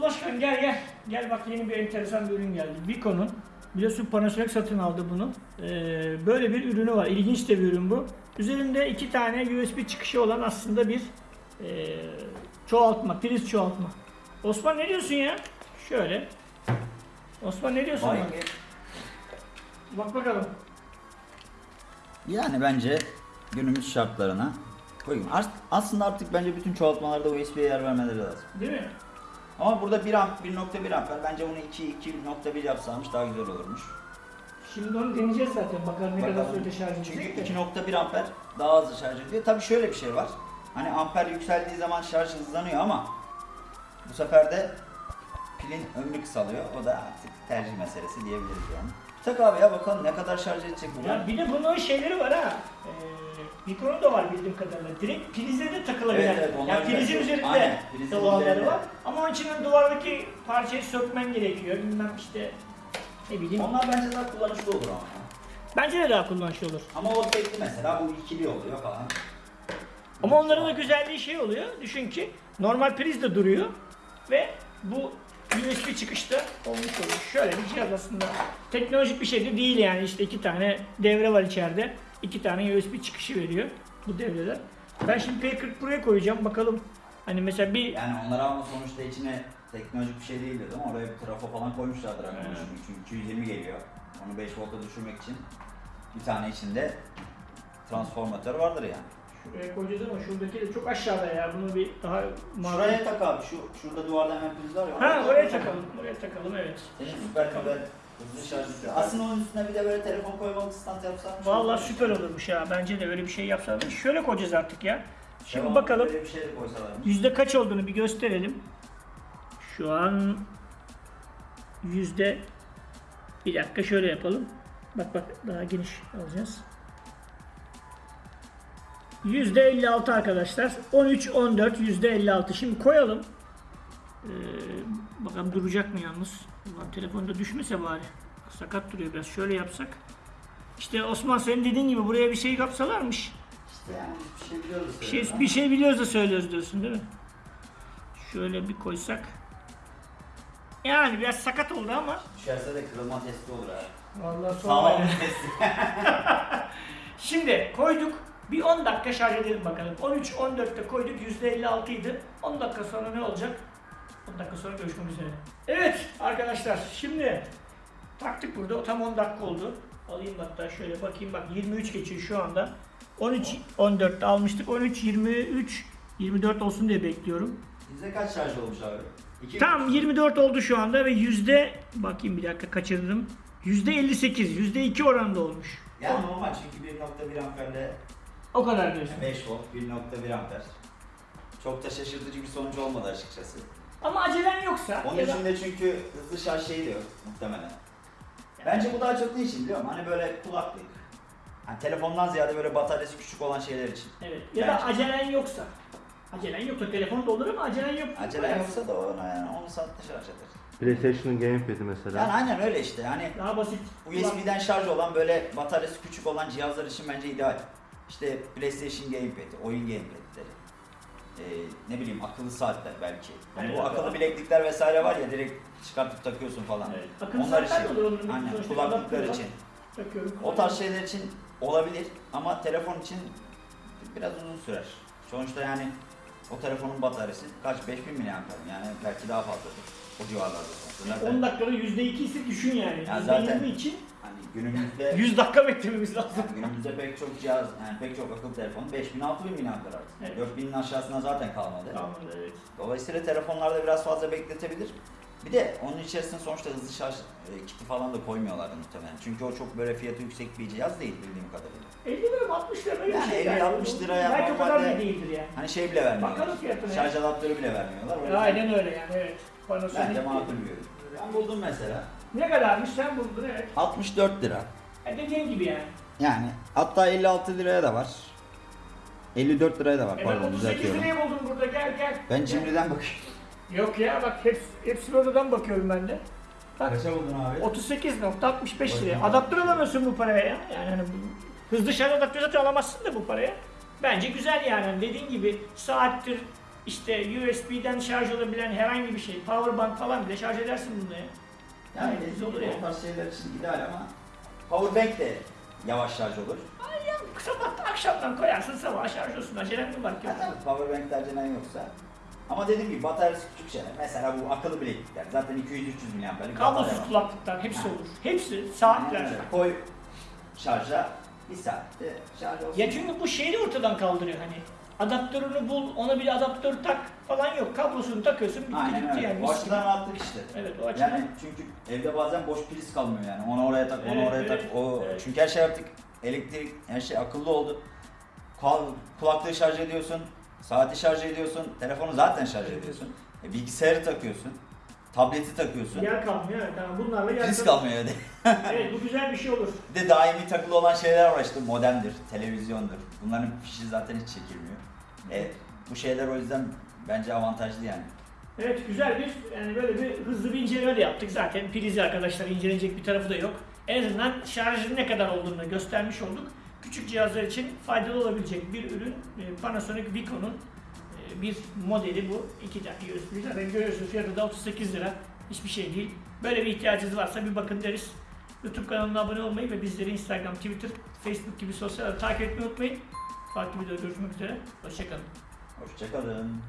Oğuz Başkan gel gel. Gel bak yeni bir enteresan bir ürün geldi. Vico'nun. Biliyorsun Panasonic satın aldı bunu. Ee, böyle bir ürünü var. İlginç de bir ürün bu. Üzerinde iki tane USB çıkışı olan aslında bir ee, çoğaltma, priz çoğaltma. Osman ne diyorsun ya? Şöyle. Osman ne diyorsun? Vay. Bak bakalım. Yani bence günümüz şartlarına uygun. As- Aslında artık bence bütün çoğaltmalarda USB'ye yer vermeleri lazım. Değil mi? Ama burada 1 amp, 1.1 amper. Bence bunu 2, 2.1 yapsamış daha güzel olurmuş. Şimdi onu deneyeceğiz zaten. Bakalım ne kadar sürede şarj Çünkü edecek. de. 2.1 amper daha hızlı şarj ediyor. Tabii şöyle bir şey var. Hani amper yükseldiği zaman şarj hızlanıyor ama bu sefer de pilin ömrü kısalıyor. O da artık tercih meselesi diyebiliriz yani. Tak abi ya bakalım ne kadar şarj edecek bu. Ya bir de bunun şeyleri var ha. Ee, Mikronun da var bildiğim kadarıyla. Direkt prize de takılabilen. Evet, evet, yani prizin direkt- üzerinde Aynen, prizin olanları üzerinde. var. Ama onun için de duvardaki parçayı sökmen gerekiyor. Bilmem işte ne bileyim. Onlar bence daha kullanışlı olur ama. Bence de daha kullanışlı olur. Ama o tekli mesela bu ikili oluyor falan. Ama onların da güzelliği şey oluyor. Düşün ki normal priz de duruyor ve bu USB çıkışta olmuş oluyor. Şöyle bir cihaz aslında. Teknolojik bir şey de değil yani. İşte iki tane devre var içeride. İki tane USB çıkışı veriyor bu devreler. Ben şimdi P40 buraya koyacağım. Bakalım hani mesela bir Yani onlar ama sonuçta içine teknolojik bir şey değil dedim oraya bir trafo falan koymuşlardır Evet. şimdi. Çünkü 220 geliyor. Onu 5 volta düşürmek için bir tane içinde transformatör vardır yani. Şuraya koyacağız ama şuradaki de çok aşağıda ya. Bunu bir daha Şuraya tak abi şu şurada duvarda hemen priz var ya. Ha oraya oraya tak. takalım. Oraya takalım evet. Senin süper güzel hızlı şarj ediyor. Aslında onun üstüne bir de böyle telefon koymalık stand yapsan. Vallahi süper olurmuş ya. Bence de öyle bir şey yapsalar. Şöyle koyacağız artık ya. Şimdi Devamlı bakalım. Böyle bir şey de koysalarmış. Yüzde kaç olduğunu bir gösterelim. Şu an yüzde bir dakika şöyle yapalım. Bak bak daha geniş alacağız. Yüzde 56 arkadaşlar. 13 14 yüzde 56. Şimdi koyalım. Ee, bakalım duracak mı yalnız? Ulan telefonda düşmese bari. Sakat duruyor biraz. Şöyle yapsak. İşte Osman senin dediğin gibi buraya bir şey kapsalarmış. İşte yani bir şey biliyoruz. Bir şey, bir şey biliyoruz da söylüyoruz diyorsun değil mi? Şöyle bir koysak. Yani biraz sakat oldu ama. Düşerse de kırılma testi olur abi. Vallahi Sağlam bir testi. Şimdi koyduk. Bir 10 dakika şarj edelim bakalım. 13 14'te koyduk. %56 idi. 10 dakika sonra ne olacak? 10 dakika sonra görüşmek üzere. Evet arkadaşlar şimdi taktık burada. O tam 10 dakika oldu. Alayım hatta şöyle bakayım bak 23 geçiyor şu anda. 13 14'te almıştık. 13 23 24 olsun diye bekliyorum. Bizde kaç şarj olmuş abi? İki Tam 24 oldu şu anda ve yüzde bakayım bir dakika kaçırdım. Yüzde 58, yüzde 2 oranında olmuş. Yani normal çünkü 1.1 amperle O kadar diyorsun. 5 volt, 1.1 amper. Çok da şaşırtıcı bir sonuç olmadı açıkçası. Ama acelen yoksa Onun ya da içinde çünkü hızlı şarj şeyi de yok muhtemelen. Bence bu daha çok ne için biliyor musun? Hani böyle kulaklık. Hani telefondan ziyade böyle bataryası küçük olan şeyler için. evet ya da Bence. acelen yoksa. Acelen yoksa telefon da olur ama acelen yok. Acele yoksa da ona yani 10 saatte şarj eder. PlayStation'ın gamepad'i mesela. Yani aynen öyle işte. Yani Daha basit. USB'den şarj olan böyle bataryası küçük olan cihazlar için bence ideal. İşte PlayStation Gamepad, oyun gamepad'leri. Ee, ne bileyim akıllı saatler belki. Hani Evet, bu akıllı doğru. bileklikler vesaire var ya direkt çıkartıp takıyorsun falan. Evet. Akıllı Onlar için. Aynen kulaklıklar için. Takıyorum. O tarz şeyler için olabilir ama telefon için biraz uzun sürer. Sonuçta yani o telefonun bataryası kaç 5000 mAh yani belki daha fazladır. O civarlarda sonuçta. Zaten 10 dakikada yüzde 2 ise düşün yani. Ya Yüzde zaten- 20 için günümüzde 100 dakika beklememiz lazım. Yani günümüzde pek çok cihaz, yani pek çok akıllı telefon 5000 6000 mAh artık. Evet. 4000'in aşağısına zaten kalmadı. Tamam evet. Dolayısıyla telefonlarda biraz fazla bekletebilir. Bir de onun içerisine sonuçta hızlı şarj e, kiti falan da koymuyorlar muhtemelen. Çünkü o çok böyle fiyatı yüksek bir cihaz değil bildiğim kadarıyla. 50 lira mı 60 lira böyle bir Yani şey. 50 60 liraya Belki o kadar da değildir yani. Hani şey bile vermiyorlar. Bakalım fiyatına. Şarj adaptörü bile vermiyorlar. O yüzden Aynen öyle yani evet. Panasonic. Bence makul bir ürün. Ben buldum mesela. Ne kadarmış sen buldun evet. 64 lira. E dediğin gibi yani. Yani hatta 56 liraya da var. 54 liraya da var E ben pardon 38 düzeltiyorum. liraya buldum burada gel gel. Ben cimriden bakıyorum. Yok ya bak hepsi, hepsini oradan bakıyorum ben de. Bak Kaça buldun abi? 38.65 liraya. Adaptör alamıyorsun bu paraya ya. Yani hani bu- hızlı şarj adaptörü zaten alamazsın da bu paraya. Bence güzel yani. Hani dediğin gibi saattir işte USB'den şarj olabilen herhangi bir şey, power bank falan bile şarj edersin bununla ya. Yani kesinlikle olur ya. o tarz şeyler için ideal ama powerbank de yavaş şarj olur. Sabah akşamdan koyarsın sabah şarj olsun. Acelen mi var ki? Ha, tabii powerbank tercihen yoksa. Ama dediğim gibi bataryası küçük şeyler. Mesela bu akıllı bileklikler. Zaten 200-300 mAh'lik Kablosuz kulaklıklar hepsi Ha. olur. Hepsi Aynen saatler. öyle. Koy şarja bir saatte şarj olsun. Ya çünkü bu şeyi ortadan kaldırıyor hani. Adaptörünü bul, ona bir adaptör tak falan yok. Kablosunu takıyorsun, bitti Aynen gitti öyle. yani. o açıdan rahatlık işte. Evet o açıdan. Yani çünkü evde bazen boş priz kalmıyor yani. Onu oraya tak, onu Evet, oraya tak. evet, O evet. çünkü her şey artık elektrik, her şey akıllı oldu. Kul- Kulaklığı şarj ediyorsun, saati şarj ediyorsun, telefonu zaten şarj ediyorsun. E, bilgisayarı takıyorsun, tableti takıyorsun. Yer kalmıyor evet. Tamam, bunlarla yer Priz kalmıyor. Evet bu güzel bir şey olur. Bir de daimi takılı olan şeyler var işte modemdir, televizyondur. Bunların fişi zaten hiç çekilmiyor. E, bu şeyler o yüzden bence avantajlı yani. Evet güzel bir yani böyle bir hızlı bir inceleme de yaptık. Zaten prizi arkadaşlar incelenecek bir tarafı da yok. En azından şarjın ne kadar olduğunu göstermiş olduk. Küçük cihazlar için faydalı olabilecek bir ürün e, Panasonic Vico'nun bir modeli bu. İki tane USB. Zaten görüyorsunuz fiyatı da 38 lira. Hiçbir şey değil. Böyle bir ihtiyacınız varsa bir bakın deriz. YouTube kanalına abone olmayı ve bizleri Instagram, Twitter, Facebook gibi sosyal takip etmeyi unutmayın. Farklı videoda görüşmek üzere. Hoşçakalın. Hoşçakalın.